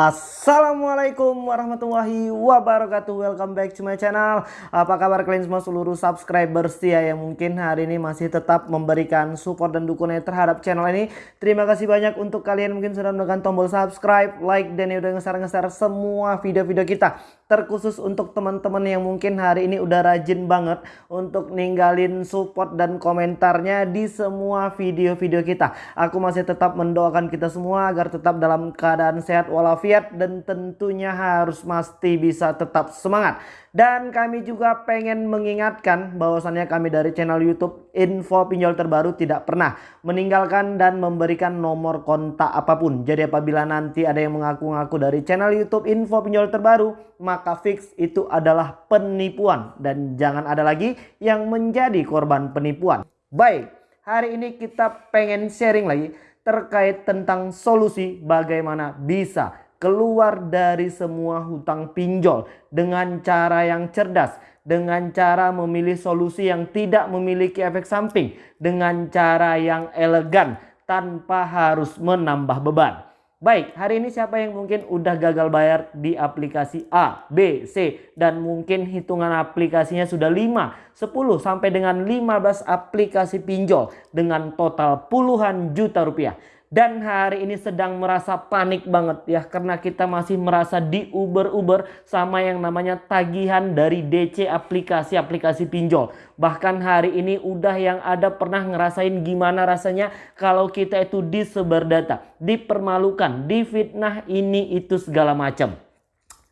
Assalamualaikum warahmatullahi wabarakatuh. Welcome back to my channel. Apa kabar kalian semua seluruh subscriber setia Yang mungkin hari ini masih tetap memberikan support dan dukungan terhadap channel ini? Terima kasih banyak untuk kalian mungkin sudah menekan tombol subscribe Like dan udah ngeser-ngeser semua video-video kita Terkhusus untuk teman-teman yang mungkin hari ini udah rajin banget Untuk ninggalin support dan komentarnya di semua video-video kita Aku masih tetap mendoakan kita semua agar tetap dalam keadaan sehat walafiat dan tentunya harus pasti bisa tetap semangat. Dan kami juga pengen mengingatkan bahwasannya kami dari channel YouTube Info Pinjol Terbaru tidak pernah meninggalkan dan memberikan nomor kontak apa pun. Jadi apabila nanti ada yang mengaku-ngaku dari channel YouTube Info Pinjol Terbaru, maka fix itu adalah penipuan dan jangan ada lagi yang menjadi korban penipuan. Baik, hari ini kita pengen sharing lagi terkait tentang solusi bagaimana bisa keluar dari semua hutang pinjol dengan cara yang cerdas, dengan cara memilih solusi yang tidak memiliki efek samping, dengan cara yang elegan tanpa harus menambah beban. Baik, hari ini siapa yang mungkin udah gagal bayar di aplikasi A, B, C dan mungkin hitungan aplikasinya sudah 5, 10 sampai dengan 15 aplikasi pinjol dengan total puluhan juta rupiah dan hari ini sedang merasa panik banget ya karena kita masih merasa di Uber-Uber sama yang namanya tagihan dari DC aplikasi-aplikasi pinjol. Bahkan hari ini udah yang ada pernah ngerasain gimana rasanya kalau kita itu disebar data, dipermalukan, difitnah ini itu segala macam.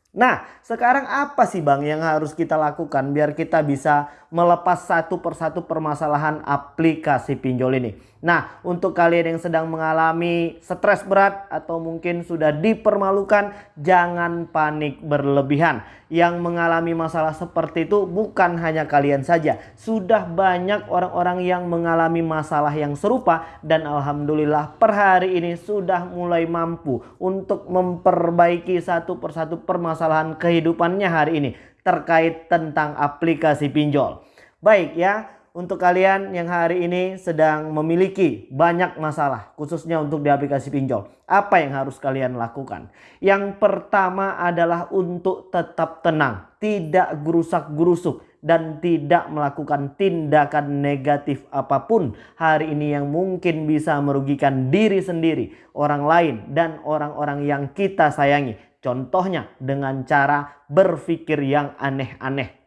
Nah, sekarang apa sih Bang yang harus kita lakukan biar kita bisa melepas satu persatu permasalahan aplikasi pinjol ini? Nah, untuk kalian yang sedang mengalami stres berat atau mungkin sudah dipermalukan, jangan panik berlebihan. Yang mengalami masalah seperti itu bukan hanya kalian saja. Sudah banyak orang-orang yang mengalami masalah yang serupa dan alhamdulillah per hari ini sudah mulai mampu untuk memperbaiki satu persatu permasalahan kehidupannya hari ini terkait tentang aplikasi pinjol. Baik ya, untuk kalian yang hari ini sedang memiliki banyak masalah khususnya untuk di aplikasi pinjol. Apa yang harus kalian lakukan? Yang pertama adalah untuk tetap tenang, tidak gerusak-gerusuk dan tidak melakukan tindakan negatif apa pun hari ini yang mungkin bisa merugikan diri sendiri, orang lain dan orang-orang yang kita sayangi. Contohnya dengan cara berpikir yang aneh-aneh.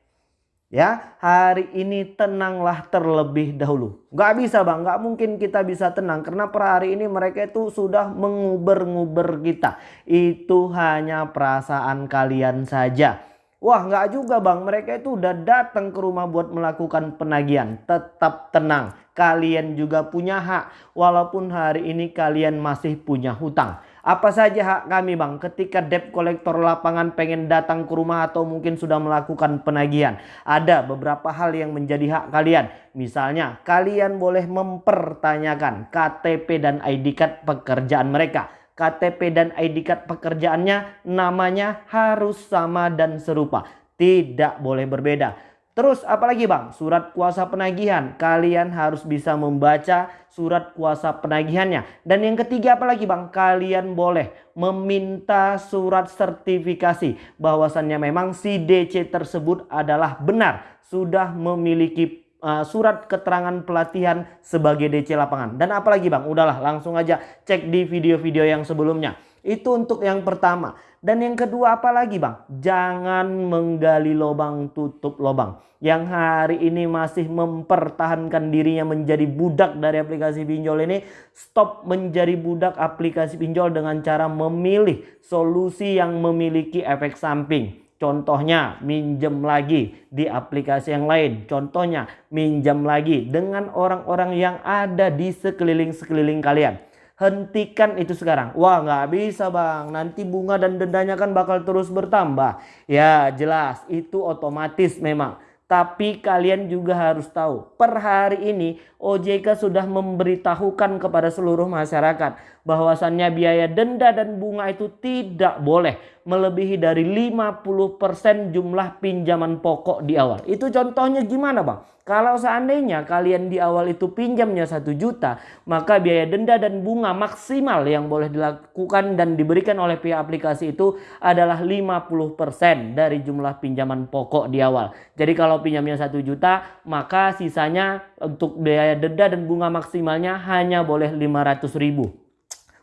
Ya, hari ini tenanglah terlebih dahulu. Gak bisa bang, gak mungkin kita bisa tenang. Karena per hari ini mereka itu sudah menguber-nguber kita. Itu hanya perasaan kalian saja. Wah gak juga bang, mereka itu udah datang ke rumah buat melakukan penagihan. Tetap tenang, kalian juga punya hak. Walaupun hari ini kalian masih punya hutang. Apa saja hak kami bang ketika debt collector lapangan pengen datang ke rumah atau mungkin sudah melakukan penagihan. Ada beberapa hal yang menjadi hak kalian. Misalnya kalian boleh mempertanyakan KTP dan ID card pekerjaan mereka. KTP dan ID card pekerjaannya namanya harus sama dan serupa. Tidak boleh berbeda. Terus apalagi bang? Surat kuasa penagihan. Kalian harus bisa membaca surat kuasa penagihannya. Dan yang ketiga apalagi bang? Kalian boleh meminta surat sertifikasi. Bahwasannya memang si DC tersebut adalah benar. Sudah memiliki uh, surat keterangan pelatihan sebagai DC lapangan. Dan apalagi bang? Udahlah langsung aja cek di video-video yang sebelumnya. Itu untuk yang pertama. Dan yang kedua apalagi bang? Jangan menggali lubang tutup lubang. Yang hari ini masih mempertahankan dirinya menjadi budak dari aplikasi pinjol ini. Stop menjadi budak aplikasi pinjol dengan cara memilih solusi yang memiliki efek samping. Contohnya minjem lagi di aplikasi yang lain. Contohnya minjem lagi dengan orang-orang yang ada di sekeliling-sekeliling kalian. Hentikan itu sekarang. Wah nggak bisa bang. Nanti bunga dan dendanya kan bakal terus bertambah. Ya jelas itu otomatis memang. Tapi kalian juga harus tahu. Per hari ini OJK sudah memberitahukan kepada seluruh masyarakat. Bahwasannya biaya denda dan bunga itu tidak boleh melebihi dari 50% jumlah pinjaman pokok di awal. Itu contohnya gimana bang? Kalau seandainya kalian di awal itu pinjamnya satu juta, maka biaya denda dan bunga maksimal yang boleh dilakukan dan diberikan oleh pihak aplikasi itu adalah 50% dari jumlah pinjaman pokok di awal. Jadi kalau pinjamnya satu juta, maka sisanya untuk biaya denda dan bunga maksimalnya hanya boleh 500 ribu.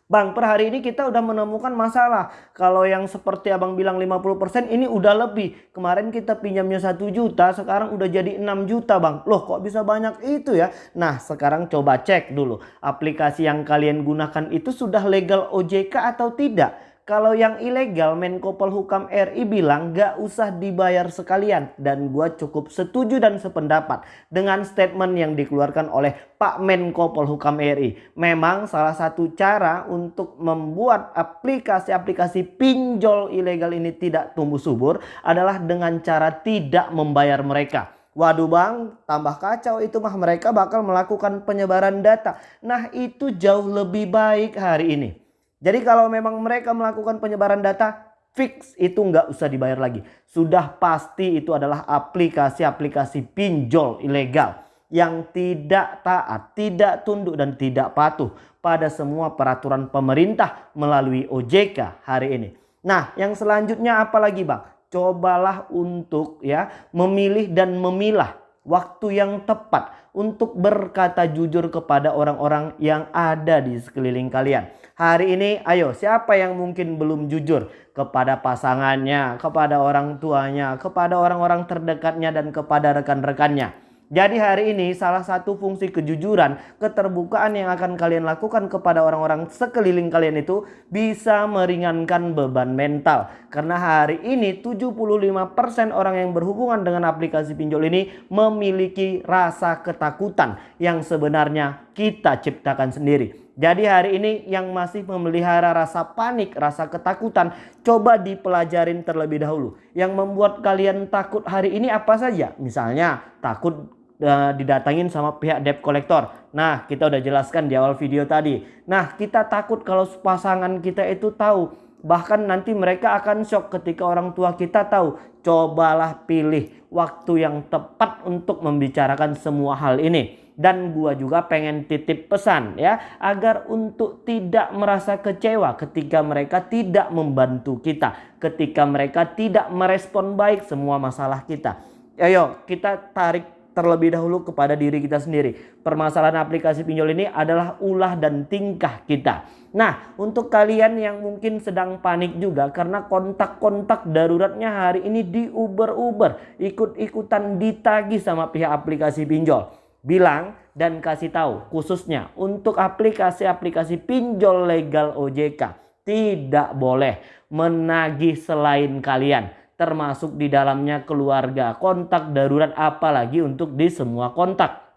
Bang, per hari ini kita udah menemukan masalah. Kalau yang seperti abang bilang 50% ini udah lebih. Kemarin kita pinjamnya 1 juta, sekarang udah jadi 6 juta bang. Loh kok bisa banyak itu ya? Nah sekarang coba cek dulu. Aplikasi yang kalian gunakan itu sudah legal OJK atau tidak? Kalau yang ilegal Menko Polhukam RI bilang gak usah dibayar sekalian. Dan gue cukup setuju dan sependapat dengan statement yang dikeluarkan oleh Pak Menko Polhukam RI. Memang salah satu cara untuk membuat aplikasi-aplikasi pinjol ilegal ini tidak tumbuh subur adalah dengan cara tidak membayar mereka. Waduh bang, tambah kacau itu mah mereka bakal melakukan penyebaran data. Nah itu jauh lebih baik hari ini. Jadi kalau memang mereka melakukan penyebaran data, fix itu nggak usah dibayar lagi. Sudah pasti itu adalah aplikasi-aplikasi pinjol ilegal yang tidak taat, tidak tunduk dan tidak patuh pada semua peraturan pemerintah melalui OJK hari ini. Nah, yang selanjutnya apa lagi, Bang? Cobalah untuk ya memilih dan memilah waktu yang tepat untuk berkata jujur kepada orang-orang yang ada di sekeliling kalian. Hari ini ayo siapa yang mungkin belum jujur kepada pasangannya, kepada orang tuanya, kepada orang-orang terdekatnya dan kepada rekan-rekannya. Jadi hari ini salah satu fungsi kejujuran, keterbukaan yang akan kalian lakukan kepada orang-orang sekeliling kalian itu bisa meringankan beban mental. Karena hari ini 75% orang yang berhubungan dengan aplikasi pinjol ini memiliki rasa ketakutan yang sebenarnya kita ciptakan sendiri. Jadi hari ini yang masih memelihara rasa panik, rasa ketakutan, coba dipelajarin terlebih dahulu. Yang membuat kalian takut hari ini apa saja? Misalnya takut uh, didatangin sama pihak debt collector. Nah, kita udah jelaskan di awal video tadi. Nah, kita takut kalau pasangan kita itu tahu. Bahkan nanti mereka akan shock ketika orang tua kita tahu. Cobalah pilih waktu yang tepat untuk membicarakan semua hal ini. Dan gua juga pengen titip pesan ya. Agar untuk tidak merasa kecewa ketika mereka tidak membantu kita. Ketika mereka tidak merespon baik semua masalah kita. Ayo kita tarik terlebih dahulu kepada diri kita sendiri. Permasalahan aplikasi pinjol ini adalah ulah dan tingkah kita. Nah, untuk kalian yang mungkin sedang panik juga karena kontak-kontak daruratnya hari ini di Uber-Uber, ikut-ikutan ditagi sama pihak aplikasi pinjol. Bilang dan kasih tahu khususnya untuk aplikasi-aplikasi pinjol legal OJK tidak boleh menagih selain kalian termasuk di dalamnya keluarga, kontak darurat apalagi untuk di semua kontak.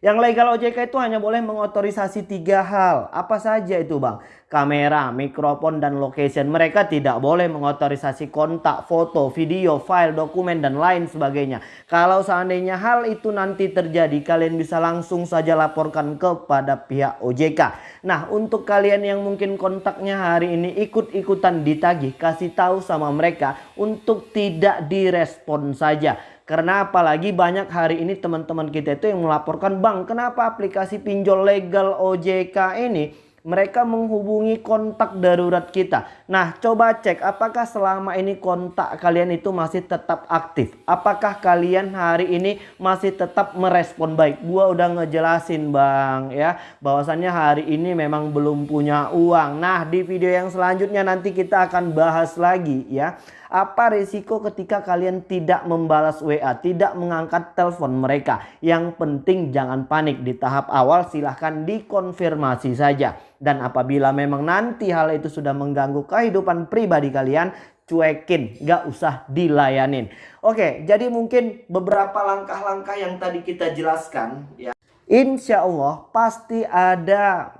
Yang legal OJK itu hanya boleh mengotorisasi tiga hal. Apa saja itu bang? Kamera, mikrofon, dan location. Mereka tidak boleh mengotorisasi kontak, foto, video, file, dokumen, dan lain sebagainya. Kalau seandainya hal itu nanti terjadi, kalian bisa langsung saja laporkan kepada pihak OJK. Nah untuk kalian yang mungkin kontaknya hari ini ikut-ikutan ditagih, kasih tahu sama mereka untuk tidak direspon saja. Karena apalagi banyak hari ini teman-teman kita itu yang melaporkan bang kenapa aplikasi pinjol legal OJK ini mereka menghubungi kontak darurat kita. Nah coba cek apakah selama ini kontak kalian itu masih tetap aktif. Apakah kalian hari ini masih tetap merespon baik. Gua udah ngejelasin bang ya bahwasannya hari ini memang belum punya uang. Nah di video yang selanjutnya nanti kita akan bahas lagi ya apa risiko ketika kalian tidak membalas WA, tidak mengangkat telepon mereka? Yang penting jangan panik di tahap awal silahkan dikonfirmasi saja. Dan apabila memang nanti hal itu sudah mengganggu kehidupan pribadi kalian, cuekin, gak usah dilayanin. Oke, jadi mungkin beberapa langkah-langkah yang tadi kita jelaskan ya. Insya Allah pasti ada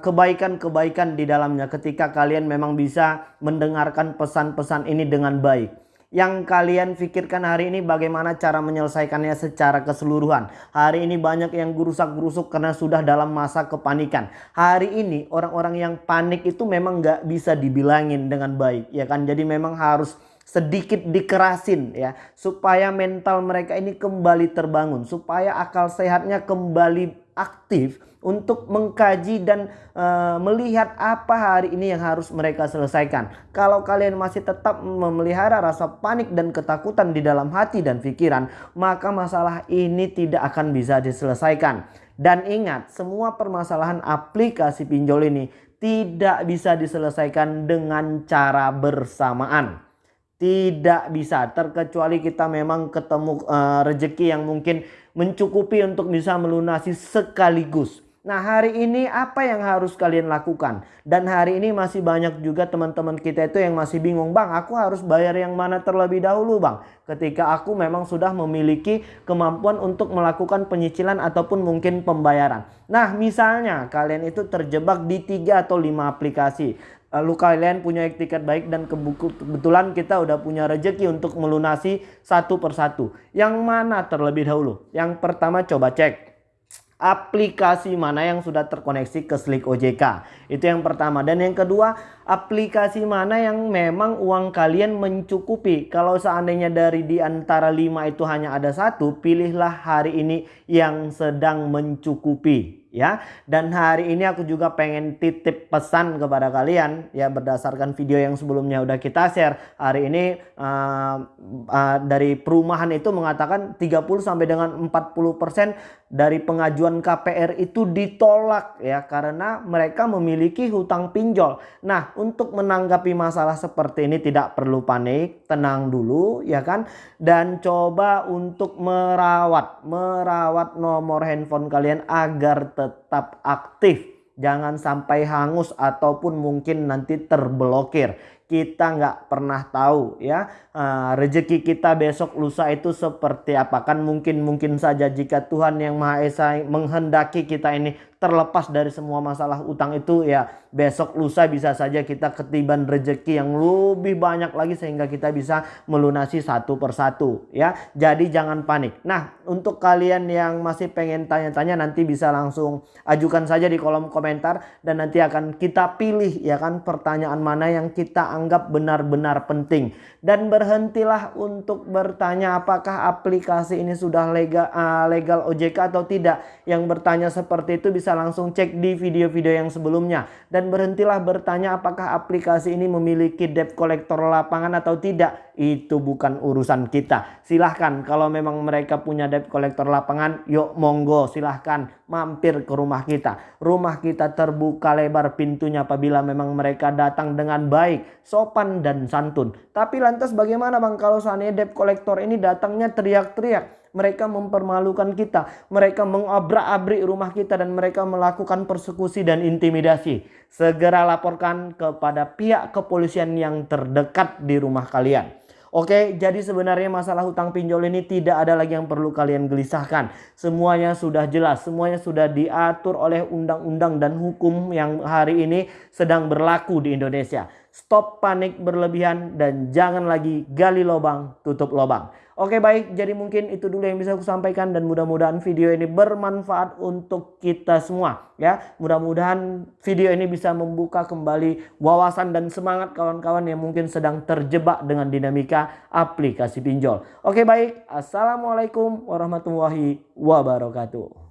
kebaikan-kebaikan uh, di dalamnya ketika kalian memang bisa mendengarkan pesan-pesan ini dengan baik. Yang kalian pikirkan hari ini bagaimana cara menyelesaikannya secara keseluruhan. Hari ini banyak yang gurusak-gurusuk karena sudah dalam masa kepanikan. Hari ini orang-orang yang panik itu memang gak bisa dibilangin dengan baik. ya kan Jadi memang harus sedikit dikerasin ya supaya mental mereka ini kembali terbangun supaya akal sehatnya kembali aktif untuk mengkaji dan uh, melihat apa hari ini yang harus mereka selesaikan. Kalau kalian masih tetap memelihara rasa panik dan ketakutan di dalam hati dan pikiran, maka masalah ini tidak akan bisa diselesaikan. Dan ingat, semua permasalahan aplikasi pinjol ini tidak bisa diselesaikan dengan cara bersamaan. Tidak bisa, terkecuali kita memang ketemu uh, rejeki yang mungkin mencukupi untuk bisa melunasi sekaligus. Nah hari ini apa yang harus kalian lakukan? Dan hari ini masih banyak juga teman-teman kita itu yang masih bingung. Bang aku harus bayar yang mana terlebih dahulu bang? Ketika aku memang sudah memiliki kemampuan untuk melakukan penyicilan ataupun mungkin pembayaran. Nah misalnya kalian itu terjebak di 3 atau 5 aplikasi. Lalu kalian punya tiket baik dan kebetulan kita udah punya rejeki untuk melunasi satu persatu. Yang mana terlebih dahulu? Yang pertama coba cek aplikasi mana yang sudah terkoneksi ke Slick OJK. Itu yang pertama. Dan yang kedua, aplikasi mana yang memang uang kalian mencukupi. Kalau seandainya dari di antara lima itu hanya ada satu, pilihlah hari ini yang sedang mencukupi ya. Dan hari ini aku juga pengen titip pesan kepada kalian ya berdasarkan video yang sebelumnya udah kita share. Hari ini uh, uh, dari perumahan itu mengatakan 30 sampai dengan 40% dari pengajuan KPR itu ditolak ya karena mereka memiliki hutang pinjol. Nah, untuk menanggapi masalah seperti ini tidak perlu panik, tenang dulu ya kan dan coba untuk merawat merawat nomor handphone kalian agar tetap aktif. Jangan sampai hangus ataupun mungkin nanti terblokir. Kita nggak pernah tahu ya uh, rezeki kita besok lusa itu seperti apa kan mungkin mungkin saja jika Tuhan yang Maha Esa menghendaki kita ini terlepas dari semua masalah utang itu ya besok lusa bisa saja kita ketiban rejeki yang lebih banyak lagi sehingga kita bisa melunasi satu persatu ya. Jadi jangan panik. Nah untuk kalian yang masih pengen tanya-tanya nanti bisa langsung ajukan saja di kolom komentar dan nanti akan kita pilih ya kan pertanyaan mana yang kita anggap benar-benar penting. Dan berhentilah untuk bertanya apakah aplikasi ini sudah legal, uh, legal OJK atau tidak. Yang bertanya seperti itu bisa langsung cek di video-video yang sebelumnya. Dan berhentilah bertanya apakah aplikasi ini memiliki debt collector lapangan atau tidak. Itu bukan urusan kita. Silahkan kalau memang mereka punya debt collector lapangan, yuk monggo silahkan mampir ke rumah kita. Rumah kita terbuka lebar pintunya apabila memang mereka datang dengan baik, sopan dan santun. Tapi lantas bagaimana bang kalau seandainya debt collector ini datangnya teriak-teriak mereka mempermalukan kita, mereka mengobrak-abrik rumah kita dan mereka melakukan persekusi dan intimidasi. Segera laporkan kepada pihak kepolisian yang terdekat di rumah kalian. Oke, jadi sebenarnya masalah hutang pinjol ini tidak ada lagi yang perlu kalian gelisahkan. Semuanya sudah jelas, semuanya sudah diatur oleh undang-undang dan hukum yang hari ini sedang berlaku di Indonesia. Stop panik berlebihan dan jangan lagi gali lubang, tutup lubang. Oke baik, jadi mungkin itu dulu yang bisa aku sampaikan dan mudah-mudahan video ini bermanfaat untuk kita semua ya. Mudah-mudahan video ini bisa membuka kembali wawasan dan semangat kawan-kawan yang mungkin sedang terjebak dengan dinamika aplikasi pinjol. Oke baik, Assalamualaikum warahmatullahi wabarakatuh.